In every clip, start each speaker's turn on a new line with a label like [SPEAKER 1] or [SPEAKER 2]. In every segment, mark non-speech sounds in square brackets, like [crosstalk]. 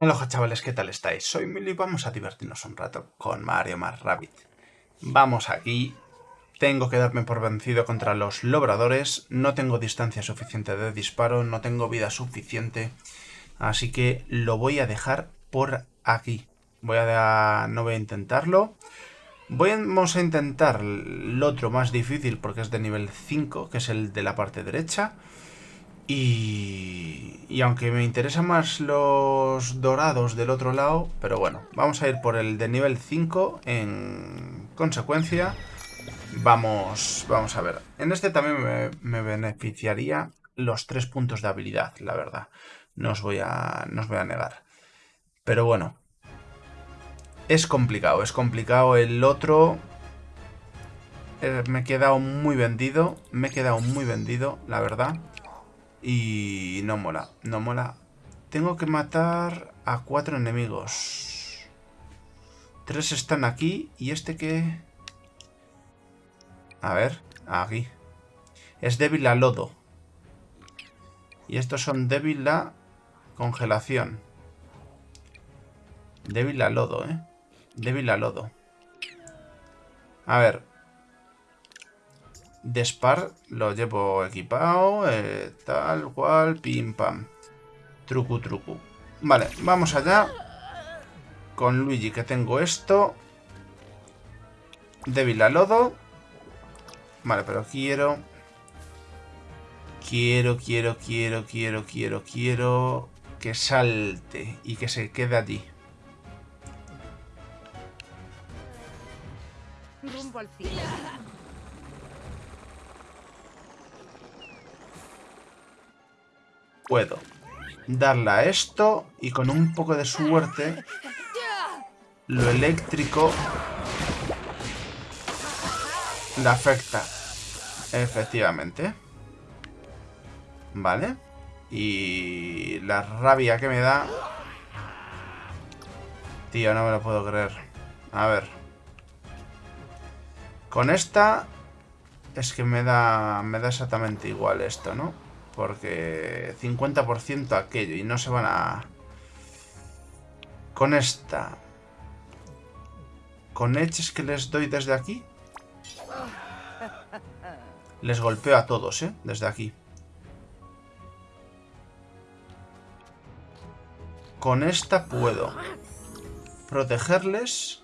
[SPEAKER 1] Hola chavales, ¿qué tal estáis? Soy Mili y vamos a divertirnos un rato con Mario más Rabbit. Vamos aquí. Tengo que darme por vencido contra los lobradores. No tengo distancia suficiente de disparo, no tengo vida suficiente. Así que lo voy a dejar por aquí. Voy a... no voy a intentarlo. Vamos a intentar el otro más difícil porque es de nivel 5, que es el de la parte derecha. Y, y aunque me interesan más los dorados del otro lado, pero bueno, vamos a ir por el de nivel 5 en consecuencia. Vamos, vamos a ver. En este también me, me beneficiaría los tres puntos de habilidad, la verdad. No os voy a, no os voy a negar. Pero bueno. Es complicado, es complicado. El otro... Eh, me he quedado muy vendido. Me he quedado muy vendido, la verdad. Y no mola, no mola. Tengo que matar a cuatro enemigos. Tres están aquí y este que... A ver, aquí. Es débil a lodo. Y estos son débil a congelación. Débil a lodo, ¿eh? Débil a lodo. A ver, Despar lo llevo equipado, eh, tal cual, pim pam. Trucu trucu. Vale, vamos allá. Con Luigi que tengo esto. Débil a lodo. Vale, pero quiero... Quiero, quiero, quiero, quiero, quiero, quiero... Que salte y que se quede allí. Rumbo al cielo. Puedo darle a esto y con un poco de suerte lo eléctrico le afecta. Efectivamente. Vale. Y la rabia que me da... Tío, no me lo puedo creer. A ver. Con esta... Es que me da, me da exactamente igual esto, ¿no? Porque 50% aquello y no se van a... Con esta... Con eches que les doy desde aquí. Les golpeo a todos, ¿eh? Desde aquí. Con esta puedo protegerles.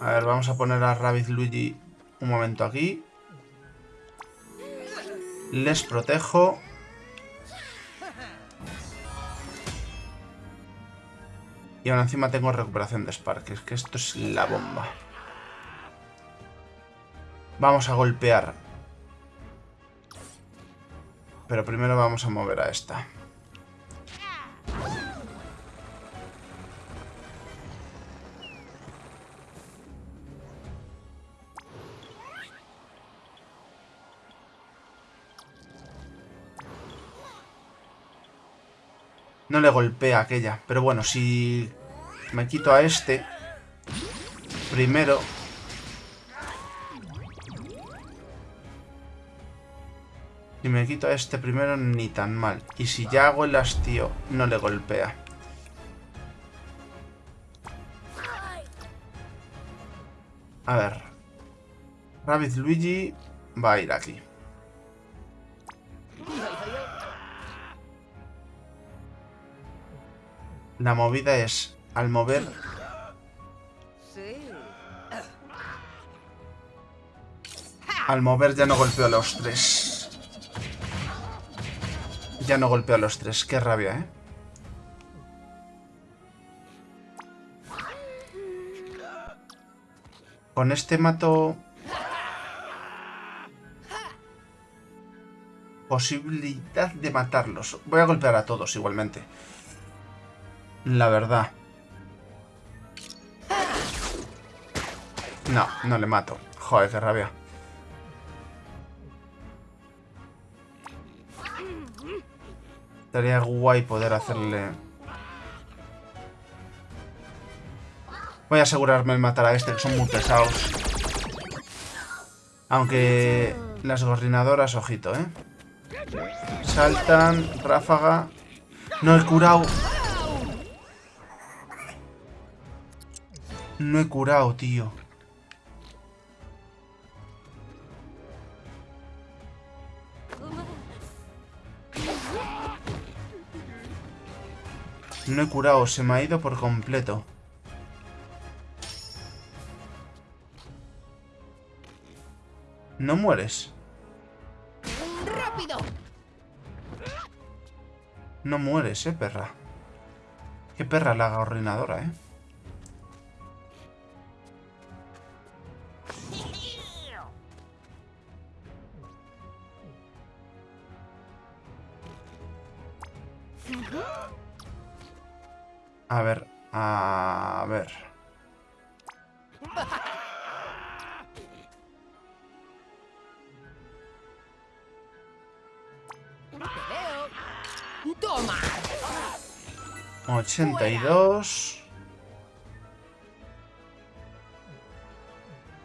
[SPEAKER 1] A ver, vamos a poner a Rabbit Luigi un momento aquí. Les protejo. Y ahora encima tengo recuperación de Spark. Es que esto es la bomba. Vamos a golpear. Pero primero vamos a mover a esta. No le golpea aquella. Pero bueno, si me quito a este primero... Si me quito a este primero, ni tan mal. Y si ya hago el hastío, no le golpea. A ver. Rabbit Luigi va a ir aquí. La movida es, al mover... Al mover ya no golpeo a los tres. Ya no golpeo a los tres. Qué rabia, ¿eh? Con este mato... Posibilidad de matarlos. Voy a golpear a todos igualmente. La verdad. No, no le mato. Joder, qué rabia. Estaría guay poder hacerle... Voy a asegurarme de matar a este, que son muy pesados. Aunque las gorrinadoras, ojito, ¿eh? Saltan, ráfaga. No he curado. No he curado, tío. No he curado, se me ha ido por completo. No mueres.
[SPEAKER 2] ¡Rápido!
[SPEAKER 1] No mueres, eh, perra. Qué perra la gorrinadora, eh. A ver, a ver.
[SPEAKER 2] ¡Toma!
[SPEAKER 1] 82.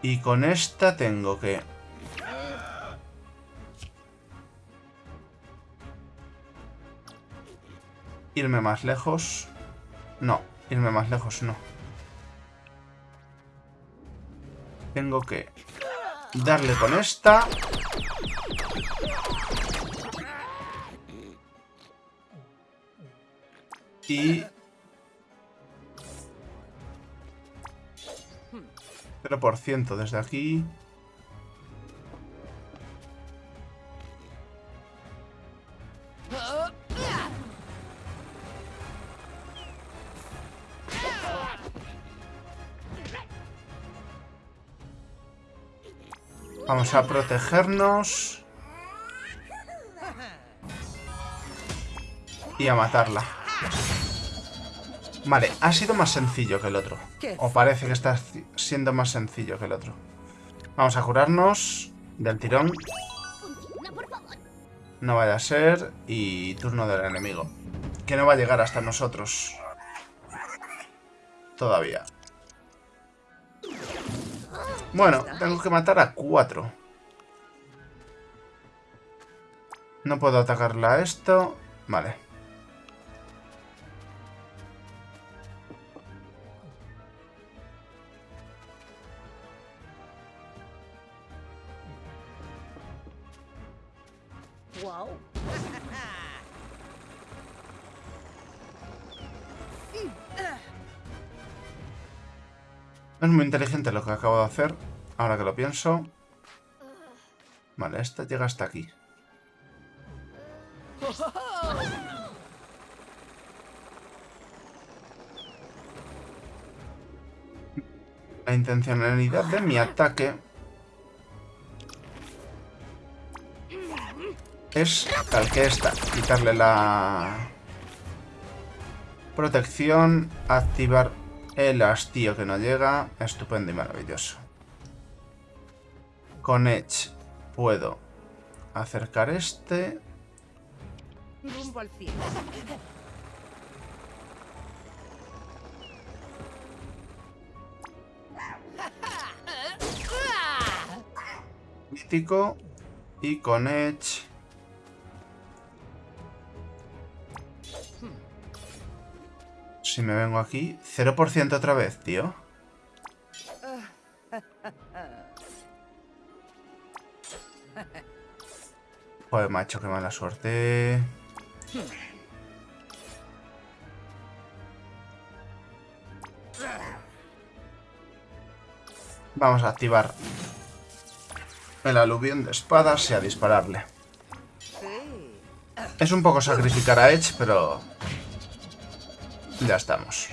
[SPEAKER 1] Y con esta tengo que... Irme más lejos. No, irme más lejos no. Tengo que darle con esta. Y... 0% desde aquí. Vamos a protegernos. Y a matarla. Vale, ha sido más sencillo que el otro. O parece que está siendo más sencillo que el otro. Vamos a curarnos del tirón. No vaya a ser. Y turno del enemigo. Que no va a llegar hasta nosotros. Todavía. Bueno, tengo que matar a cuatro. No puedo atacarla a esto. Vale.
[SPEAKER 2] ¡Wow! [laughs]
[SPEAKER 1] Es muy inteligente lo que acabo de hacer. Ahora que lo pienso. Vale, esta llega hasta aquí. La intencionalidad de mi ataque es tal que esta. Quitarle la protección, activar el hastío que no llega. Estupendo y maravilloso. Con Edge puedo acercar este. Mítico. Y con Edge... Si me vengo aquí... 0% otra vez, tío. Joder, macho, qué mala suerte. Vamos a activar el aluvión de espadas y a dispararle. Es un poco sacrificar a Edge, pero... Ya estamos.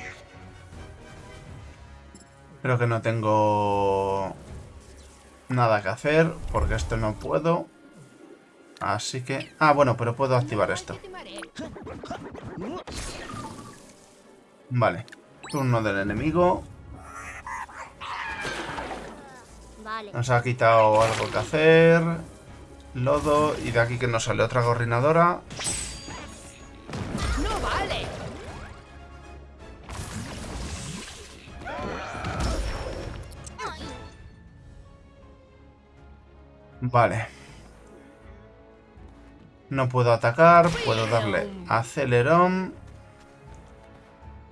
[SPEAKER 1] Creo que no tengo... Nada que hacer, porque esto no puedo. Así que... Ah, bueno, pero puedo activar esto. Vale. Turno del enemigo. Nos ha quitado algo que hacer. Lodo. Y de aquí que nos sale otra gorrinadora.
[SPEAKER 2] Vale.
[SPEAKER 1] No puedo atacar, puedo darle acelerón.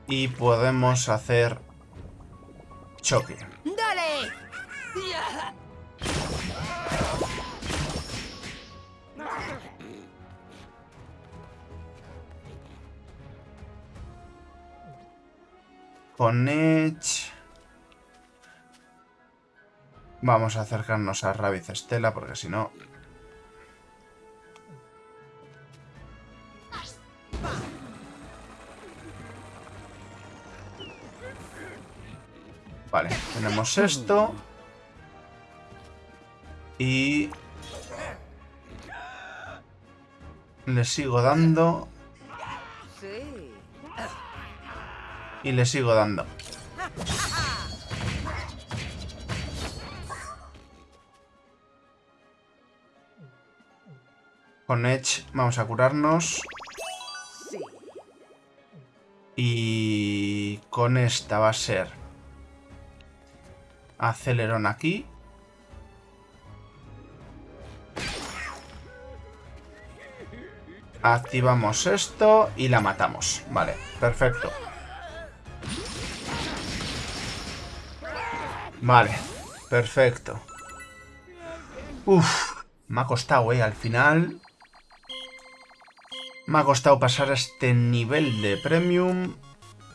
[SPEAKER 1] Y podemos hacer choque.
[SPEAKER 2] ¡Dale!
[SPEAKER 1] Con Vamos a acercarnos a Rabbit Estela porque si no... Vale, tenemos esto. Y... Le sigo dando. Y le sigo dando. Con Edge vamos a curarnos. Y con esta va a ser acelerón aquí. Activamos esto y la matamos. Vale, perfecto. Vale, perfecto. Uf, me ha costado, eh, al final. Me ha costado pasar a este nivel de premium.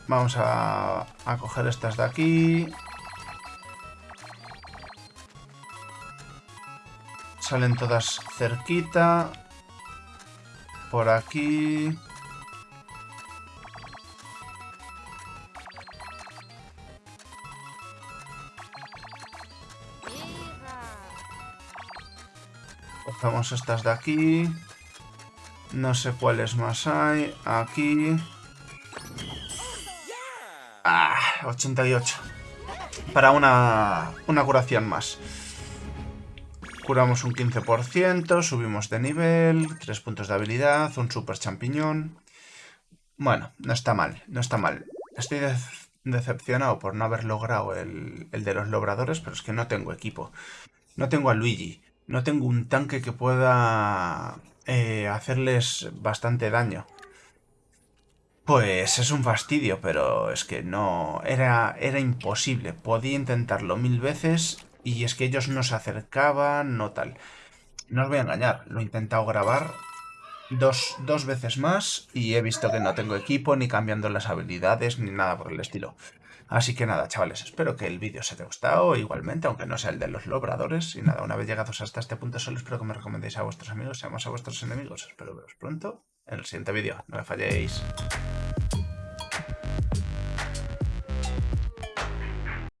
[SPEAKER 1] Vamos a, a coger estas de aquí. Salen todas cerquita. Por aquí. Cogemos estas de aquí. No sé cuáles más hay. Aquí. Ah, 88. Para una, una curación más. Curamos un 15%, subimos de nivel, 3 puntos de habilidad, un super champiñón. Bueno, no está mal, no está mal. Estoy de decepcionado por no haber logrado el, el de los logradores, pero es que no tengo equipo. No tengo a Luigi. No tengo un tanque que pueda eh, hacerles bastante daño. Pues es un fastidio, pero es que no... Era, era imposible. Podía intentarlo mil veces y es que ellos no se acercaban, no tal. No os voy a engañar, lo he intentado grabar dos, dos veces más y he visto que no tengo equipo, ni cambiando las habilidades, ni nada por el estilo. Así que nada, chavales, espero que el vídeo os haya gustado igualmente, aunque no sea el de los lobradores. Y nada, una vez llegados hasta este punto solo espero que me recomendéis a vuestros amigos, seamos a vuestros enemigos. Espero veros pronto en el siguiente vídeo. No me falléis.